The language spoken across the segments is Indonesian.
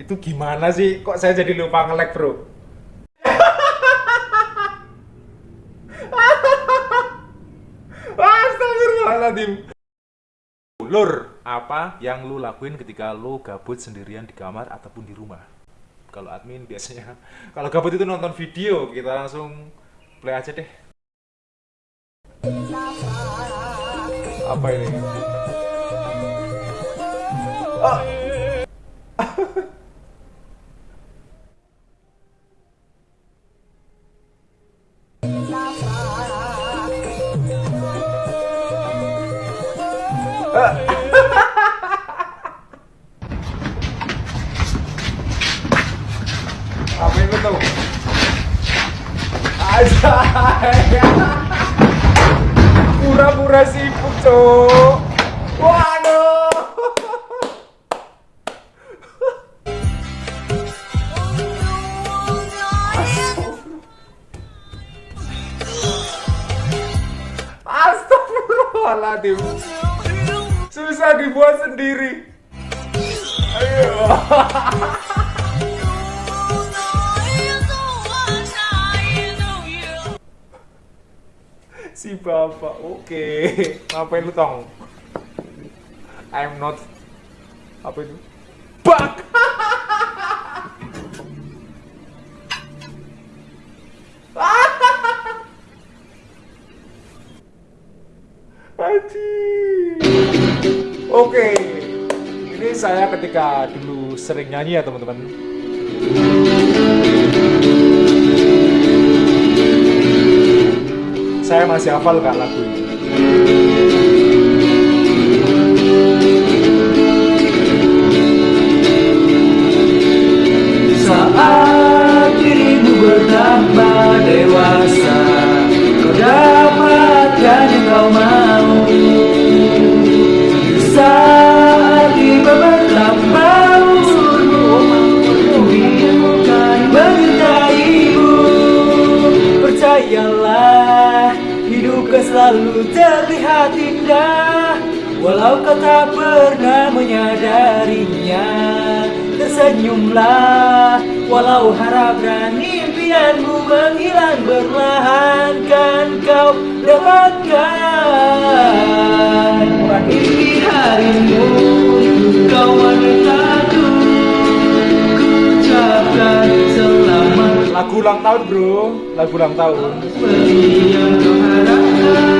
Itu gimana sih? Kok saya jadi lupa nge-lag, Bro? Lur, apa yang lu lakuin ketika lu gabut sendirian di kamar ataupun di rumah? Kalau admin biasanya, kalau gabut itu nonton video, kita langsung play aja deh. Apa ini? Ah. Apa itu tuh? Aja. Pura-pura sibuk, Cok. Waduh. Astagfirullahaladzim Susah dibuat sendiri Ayo Si bapak, oke Ngapain lu tong? I'm not Apa itu? Bak. Oke, ini saya ketika dulu sering nyanyi ya teman-teman. Saya masih hafal kak lagu ini. Indah Walau kau tak pernah menyadarinya. Tersenyumlah Walau harap dan impianmu menghilang Berlahan kan kau dapatkan. Harimu Kau wanitaku Ku ucapkan selamat. Lagu ulang tahun bro, lagu ulang tahun. Seperti yang kau harapkan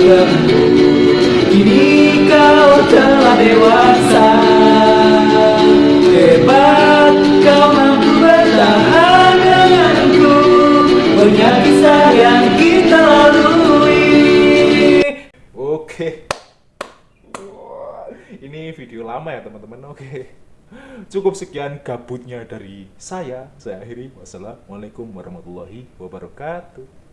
tempuh Kini kau telah dewasa Hebat kau mampu bertahan denganku Banyak kisah yang kita lalui Oke. Ini video lama ya teman-teman. Oke. Cukup sekian gabutnya dari saya. Saya akhiri. Wassalamualaikum warahmatullahi wabarakatuh.